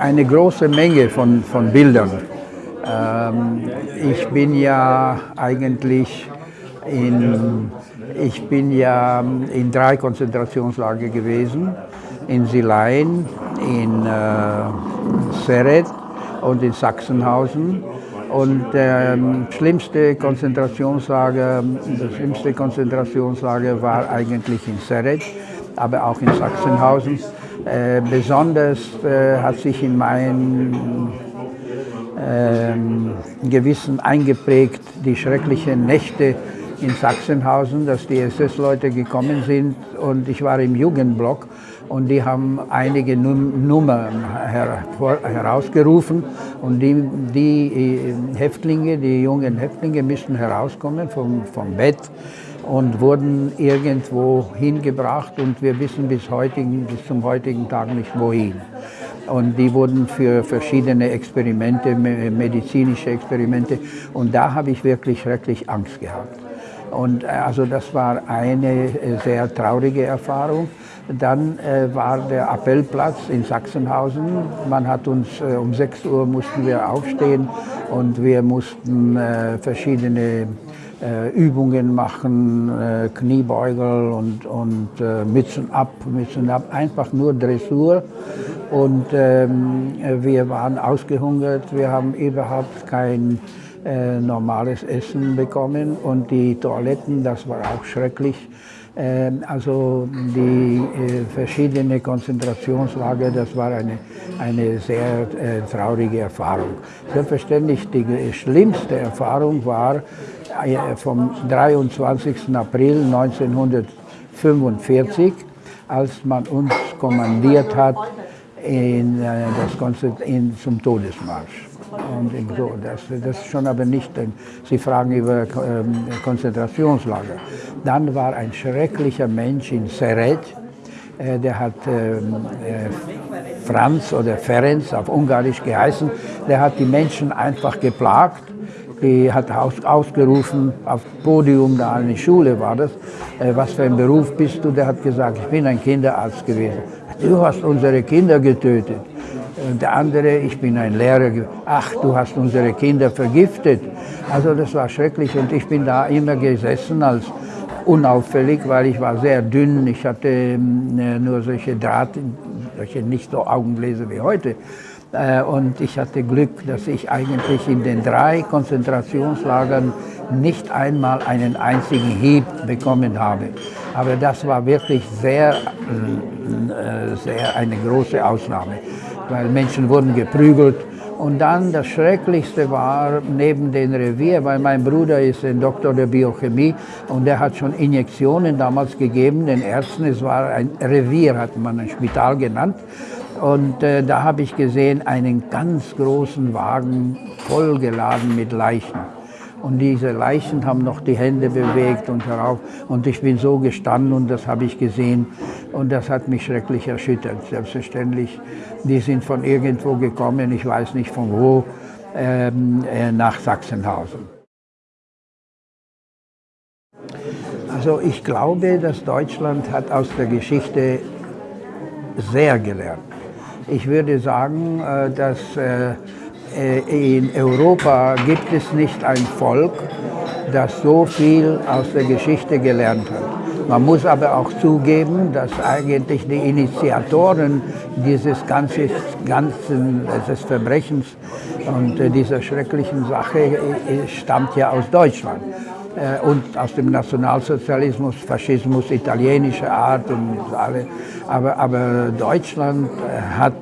eine große Menge von, von Bildern. Ähm, ich bin ja eigentlich in, ich bin ja in drei Konzentrationslager gewesen, in Silein, in äh, Seret und in Sachsenhausen. Und ähm, schlimmste Konzentrationslager, das schlimmste Konzentrationslager war eigentlich in Seret, aber auch in Sachsenhausen. Äh, besonders äh, hat sich in mein äh, Gewissen eingeprägt die schrecklichen Nächte in Sachsenhausen, dass die SS-Leute gekommen sind. Und ich war im Jugendblock und die haben einige Nummern her herausgerufen. Und die, die, äh, Häftlinge, die jungen Häftlinge müssten herauskommen vom, vom Bett und wurden irgendwo hingebracht und wir wissen bis, heutigen, bis zum heutigen Tag nicht wohin. Und die wurden für verschiedene Experimente, medizinische Experimente und da habe ich wirklich schrecklich Angst gehabt. Und äh, also das war eine äh, sehr traurige Erfahrung. Dann äh, war der Appellplatz in Sachsenhausen. Man hat uns äh, um 6 Uhr mussten wir aufstehen und wir mussten äh, verschiedene äh, Übungen machen, Kniebeugel und, und Mützen ab, Mützen ab, einfach nur Dressur. Und ähm, wir waren ausgehungert, wir haben überhaupt kein äh, normales Essen bekommen und die Toiletten, das war auch schrecklich. Äh, also die äh, verschiedenen Konzentrationslager, das war eine, eine sehr äh, traurige Erfahrung. Selbstverständlich die schlimmste Erfahrung war äh, vom 23. April 1945, als man uns kommandiert hat in, äh, das in, zum Todesmarsch. Und so, das, das ist schon aber nicht, Sie fragen über ähm, Konzentrationslager. Dann war ein schrecklicher Mensch in Seret, äh, der hat ähm, äh, Franz oder Ferenc auf Ungarisch geheißen, der hat die Menschen einfach geplagt. Die hat aus, ausgerufen, auf Podium, da eine Schule war das, äh, was für ein Beruf bist du? Der hat gesagt, ich bin ein Kinderarzt gewesen. Du hast unsere Kinder getötet. Und der andere, ich bin ein Lehrer, ach, du hast unsere Kinder vergiftet. Also das war schrecklich und ich bin da immer gesessen als unauffällig, weil ich war sehr dünn. Ich hatte ähm, nur solche Draht, solche nicht so Augenbläser wie heute. Äh, und ich hatte Glück, dass ich eigentlich in den drei Konzentrationslagern nicht einmal einen einzigen Hieb bekommen habe. Aber das war wirklich sehr, äh, sehr eine große Ausnahme weil Menschen wurden geprügelt. Und dann das Schrecklichste war neben dem Revier, weil mein Bruder ist ein Doktor der Biochemie und der hat schon Injektionen damals gegeben, den Ärzten. Es war ein Revier, hat man ein Spital genannt. Und äh, da habe ich gesehen einen ganz großen Wagen vollgeladen mit Leichen. Und diese Leichen haben noch die Hände bewegt und herauf. Und ich bin so gestanden und das habe ich gesehen. Und das hat mich schrecklich erschüttert. Selbstverständlich, die sind von irgendwo gekommen, ich weiß nicht von wo, ähm, äh, nach Sachsenhausen. Also ich glaube, dass Deutschland hat aus der Geschichte sehr gelernt. Ich würde sagen, äh, dass äh, äh, in Europa gibt es nicht ein Volk, das so viel aus der Geschichte gelernt hat. Man muss aber auch zugeben, dass eigentlich die Initiatoren dieses ganzen, ganzen des Verbrechens und dieser schrecklichen Sache stammt ja aus Deutschland und aus dem Nationalsozialismus, Faschismus, italienischer Art und alle. Aber, aber Deutschland hat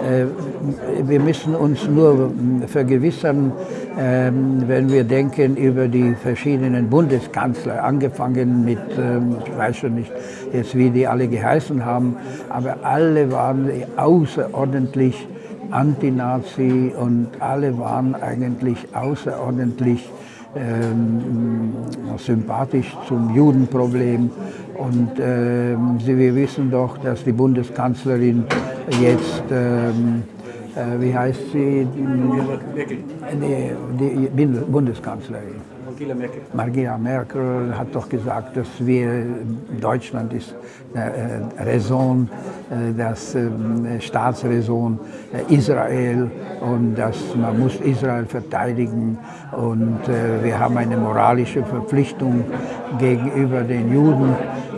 äh, wir müssen uns nur vergewissern, ähm, wenn wir denken über die verschiedenen Bundeskanzler, angefangen mit, ähm, ich weiß schon nicht jetzt, wie die alle geheißen haben, aber alle waren außerordentlich Anti-Nazi und alle waren eigentlich außerordentlich ähm, sympathisch zum Judenproblem. Und ähm, wir wissen doch, dass die Bundeskanzlerin jetzt, ähm, äh, wie heißt sie? Die, die Bundeskanzlerin. Angela Merkel. Angela Merkel hat doch gesagt, dass wir, Deutschland ist äh, Raison, äh, das äh, Staatsräson äh, Israel und dass man muss Israel verteidigen und äh, wir haben eine moralische Verpflichtung gegenüber den Juden,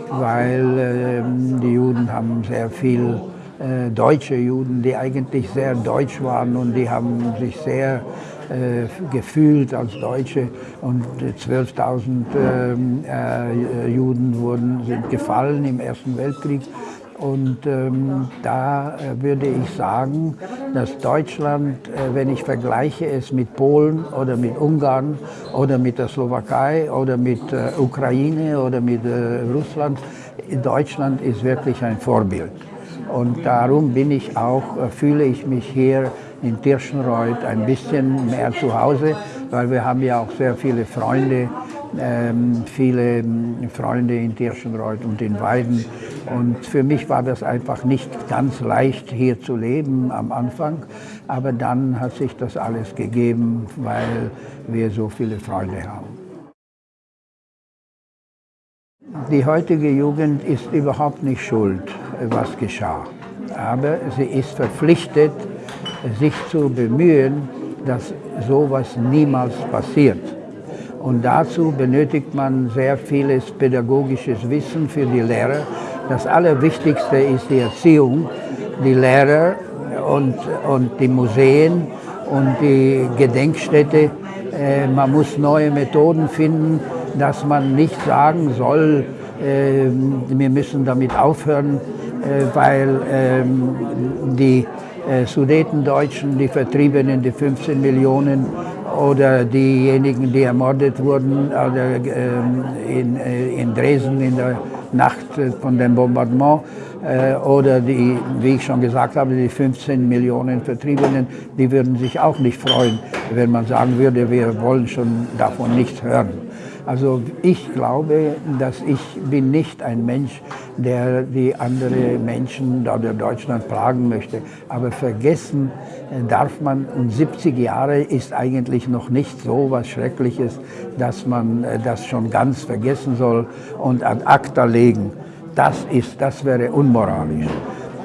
weil ähm, die Juden haben sehr viel äh, deutsche Juden, die eigentlich sehr deutsch waren und die haben sich sehr äh, gefühlt als Deutsche und 12.000 ähm, äh, Juden wurden, sind gefallen im Ersten Weltkrieg. Und ähm, da äh, würde ich sagen, dass Deutschland, äh, wenn ich vergleiche es mit Polen oder mit Ungarn oder mit der Slowakei oder mit äh, Ukraine oder mit äh, Russland, Deutschland ist wirklich ein Vorbild. Und darum bin ich auch, äh, fühle ich mich hier in Tirschenreuth ein bisschen mehr zu Hause, weil wir haben ja auch sehr viele Freunde, ähm, viele ähm, Freunde in Tirschenreuth und in Weiden. Und für mich war das einfach nicht ganz leicht, hier zu leben am Anfang. Aber dann hat sich das alles gegeben, weil wir so viele Freunde haben. Die heutige Jugend ist überhaupt nicht schuld, was geschah. Aber sie ist verpflichtet, sich zu bemühen, dass sowas niemals passiert. Und dazu benötigt man sehr vieles pädagogisches Wissen für die Lehrer. Das Allerwichtigste ist die Erziehung, die Lehrer und, und die Museen und die Gedenkstätte. Äh, man muss neue Methoden finden, dass man nicht sagen soll, äh, wir müssen damit aufhören, äh, weil ähm, die Sudetendeutschen, die Vertriebenen, die 15 Millionen oder diejenigen, die ermordet wurden ähm, in, in Dresden in der Nacht von dem Bombardement oder die, wie ich schon gesagt habe, die 15 Millionen Vertriebenen, die würden sich auch nicht freuen, wenn man sagen würde, wir wollen schon davon nichts hören. Also ich glaube, dass ich bin nicht ein Mensch, der die anderen Menschen oder Deutschland plagen möchte. Aber vergessen äh, darf man, und 70 Jahre ist eigentlich noch nicht so was Schreckliches, dass man äh, das schon ganz vergessen soll und ad acta legen. Das, ist, das wäre unmoralisch,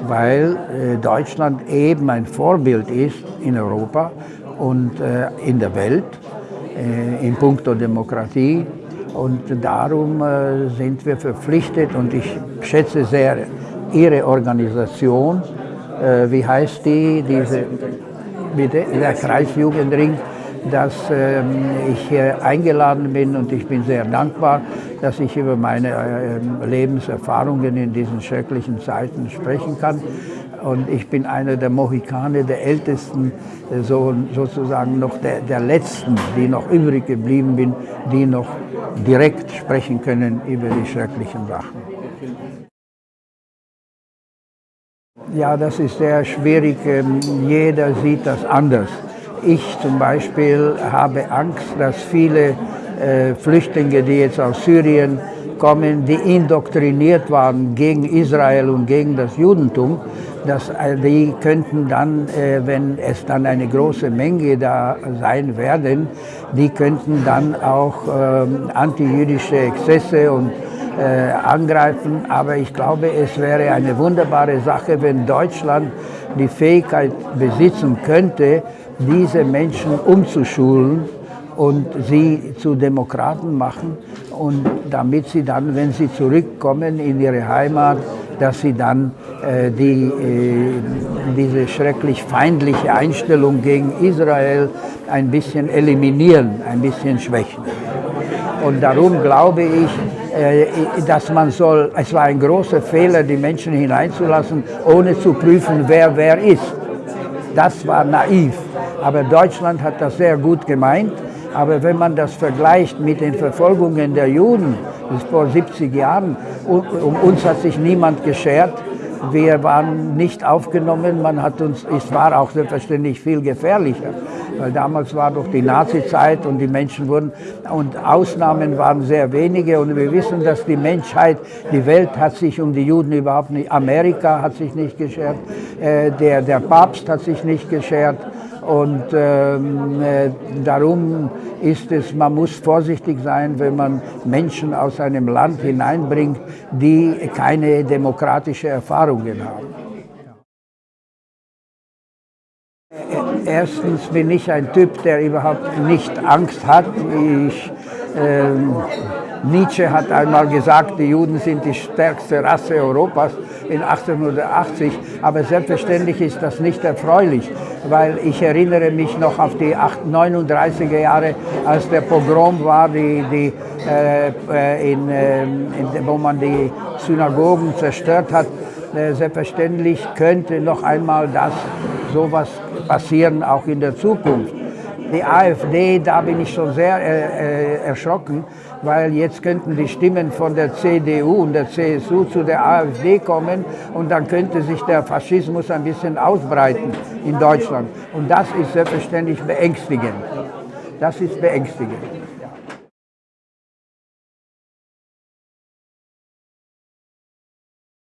weil äh, Deutschland eben ein Vorbild ist in Europa und in der Welt äh, in puncto Demokratie. Und darum äh, sind wir verpflichtet und ich schätze sehr Ihre Organisation. Äh, wie heißt die? Diese, bitte, der Kreisjugendring dass ähm, ich hier eingeladen bin und ich bin sehr dankbar, dass ich über meine äh, Lebenserfahrungen in diesen schrecklichen Zeiten sprechen kann. Und ich bin einer der Mohikane, der ältesten, äh, so, sozusagen noch der, der letzten, die noch übrig geblieben sind, die noch direkt sprechen können über die schrecklichen Sachen. Ja, das ist sehr schwierig. Ähm, jeder sieht das anders. Ich zum Beispiel habe Angst, dass viele äh, Flüchtlinge, die jetzt aus Syrien kommen, die indoktriniert waren gegen Israel und gegen das Judentum, dass äh, die könnten dann, äh, wenn es dann eine große Menge da sein werden, die könnten dann auch ähm, antijüdische Exzesse und äh, angreifen. Aber ich glaube, es wäre eine wunderbare Sache, wenn Deutschland die Fähigkeit besitzen könnte, diese Menschen umzuschulen und sie zu Demokraten machen und damit sie dann, wenn sie zurückkommen in ihre Heimat, dass sie dann äh, die, äh, diese schrecklich feindliche Einstellung gegen Israel ein bisschen eliminieren, ein bisschen schwächen. Und darum glaube ich, dass man soll, es war ein großer Fehler, die Menschen hineinzulassen, ohne zu prüfen, wer wer ist. Das war naiv. Aber Deutschland hat das sehr gut gemeint. Aber wenn man das vergleicht mit den Verfolgungen der Juden, ist vor 70 Jahren, um uns hat sich niemand geschert. Wir waren nicht aufgenommen, man hat uns, es war auch selbstverständlich viel gefährlicher, weil damals war doch die Nazi-Zeit und die Menschen wurden, und Ausnahmen waren sehr wenige und wir wissen, dass die Menschheit, die Welt hat sich um die Juden überhaupt nicht, Amerika hat sich nicht geschert, äh, der, der Papst hat sich nicht geschert Und ähm, äh, darum ist es, man muss vorsichtig sein, wenn man Menschen aus einem Land hineinbringt, die keine demokratische Erfahrungen haben. Erstens bin ich ein Typ, der überhaupt nicht Angst hat. Ich, äh, Nietzsche hat einmal gesagt, die Juden sind die stärkste Rasse Europas in 1880, aber selbstverständlich ist das nicht erfreulich, weil ich erinnere mich noch auf die 39er Jahre, als der Pogrom war, die, die, äh, in, äh, in, wo man die Synagogen zerstört hat. Äh, selbstverständlich könnte noch einmal das sowas passieren, auch in der Zukunft. Die AfD, da bin ich schon sehr äh, äh, erschrocken, weil jetzt könnten die Stimmen von der CDU und der CSU zu der AfD kommen und dann könnte sich der Faschismus ein bisschen ausbreiten in Deutschland. Und das ist selbstverständlich beängstigend. Das ist beängstigend.